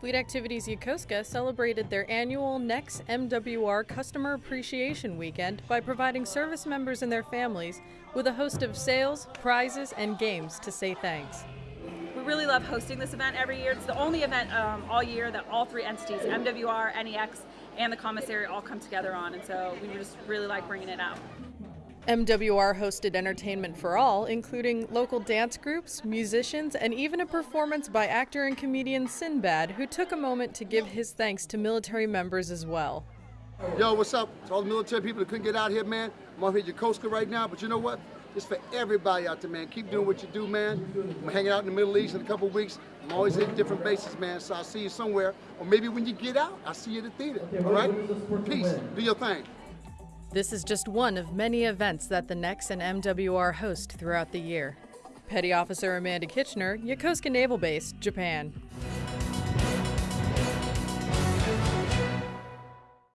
Fleet Activities Yokosuka celebrated their annual NEX MWR Customer Appreciation Weekend by providing service members and their families with a host of sales, prizes, and games to say thanks. We really love hosting this event every year. It's the only event um, all year that all three entities, MWR, NEX, and the commissary all come together on, and so we just really like bringing it out. MWR hosted entertainment for all, including local dance groups, musicians, and even a performance by actor and comedian Sinbad, who took a moment to give his thanks to military members as well. Yo, what's up? To all the military people that couldn't get out here, man. I'm out here at Yokosuka right now, but you know what? It's for everybody out there, man. Keep doing what you do, man. I'm hanging out in the Middle East in a couple weeks. I'm always at different bases, man, so I'll see you somewhere. Or maybe when you get out, I'll see you at the theater, all right? Peace. Do your thing. This is just one of many events that the NEX and MWR host throughout the year. Petty Officer Amanda Kitchener, Yokosuka Naval Base, Japan.